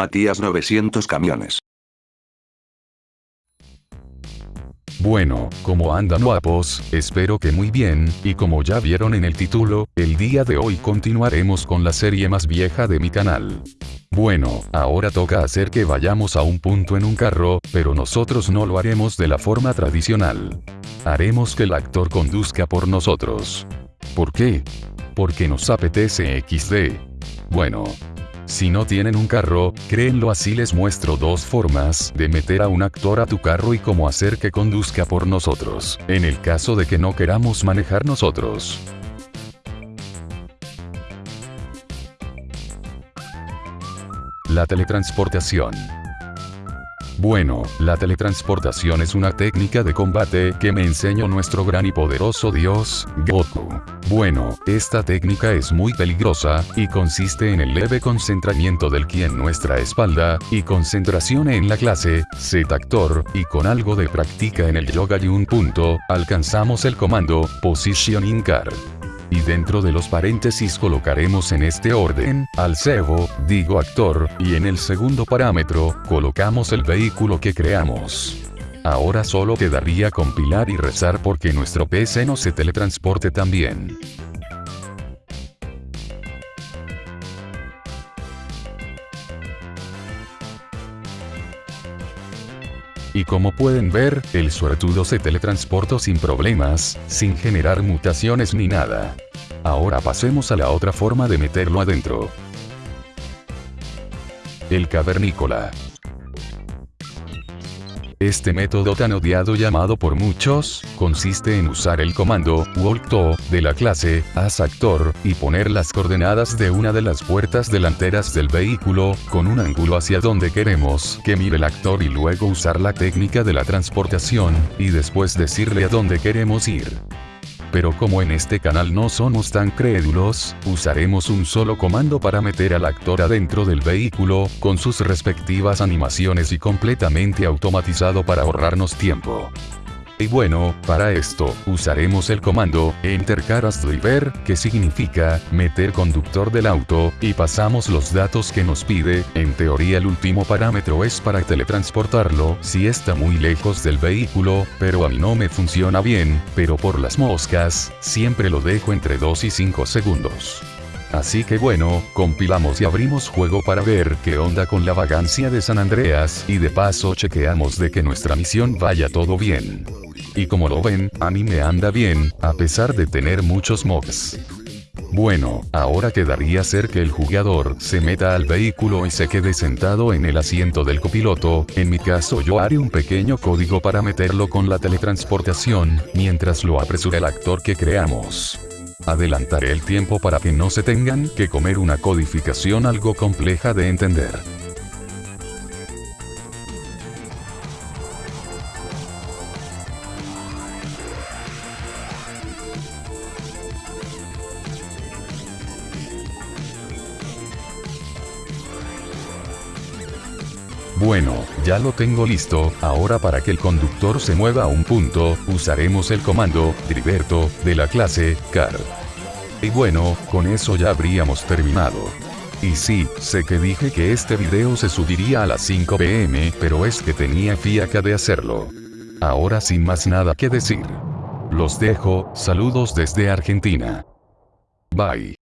Matías 900 camiones. Bueno, como andan guapos, espero que muy bien, y como ya vieron en el título, el día de hoy continuaremos con la serie más vieja de mi canal. Bueno, ahora toca hacer que vayamos a un punto en un carro, pero nosotros no lo haremos de la forma tradicional. Haremos que el actor conduzca por nosotros. ¿Por qué? Porque nos apetece XD. Bueno, si no tienen un carro, créenlo así les muestro dos formas de meter a un actor a tu carro y cómo hacer que conduzca por nosotros, en el caso de que no queramos manejar nosotros. La teletransportación. Bueno, la teletransportación es una técnica de combate que me enseñó nuestro gran y poderoso dios, Goku. Bueno, esta técnica es muy peligrosa, y consiste en el leve concentramiento del ki en nuestra espalda, y concentración en la clase, Z actor, y con algo de práctica en el yoga y un punto, alcanzamos el comando, Positioning Car y dentro de los paréntesis colocaremos en este orden, al cebo, digo actor, y en el segundo parámetro, colocamos el vehículo que creamos. Ahora solo quedaría compilar y rezar porque nuestro PC no se teletransporte también. Y como pueden ver, el suertudo se teletransportó sin problemas, sin generar mutaciones ni nada. Ahora pasemos a la otra forma de meterlo adentro. El cavernícola. Este método tan odiado llamado por muchos, consiste en usar el comando walk to de la clase as actor y poner las coordenadas de una de las puertas delanteras del vehículo con un ángulo hacia donde queremos que mire el actor y luego usar la técnica de la transportación y después decirle a dónde queremos ir pero como en este canal no somos tan crédulos, usaremos un solo comando para meter al actor adentro del vehículo, con sus respectivas animaciones y completamente automatizado para ahorrarnos tiempo. Y bueno, para esto, usaremos el comando Enter Caras Driver, que significa meter conductor del auto, y pasamos los datos que nos pide, en teoría el último parámetro es para teletransportarlo, si está muy lejos del vehículo, pero a mí no me funciona bien, pero por las moscas, siempre lo dejo entre 2 y 5 segundos. Así que bueno, compilamos y abrimos juego para ver qué onda con la vagancia de San Andreas, y de paso chequeamos de que nuestra misión vaya todo bien. Y como lo ven, a mí me anda bien, a pesar de tener muchos mobs. Bueno, ahora quedaría ser que el jugador se meta al vehículo y se quede sentado en el asiento del copiloto, en mi caso yo haré un pequeño código para meterlo con la teletransportación, mientras lo apresura el actor que creamos. Adelantaré el tiempo para que no se tengan que comer una codificación algo compleja de entender. Bueno, ya lo tengo listo, ahora para que el conductor se mueva a un punto, usaremos el comando, Driverto, de la clase, car. Y bueno, con eso ya habríamos terminado. Y sí, sé que dije que este video se subiría a las 5 pm, pero es que tenía fiaca de hacerlo. Ahora sin más nada que decir. Los dejo, saludos desde Argentina. Bye.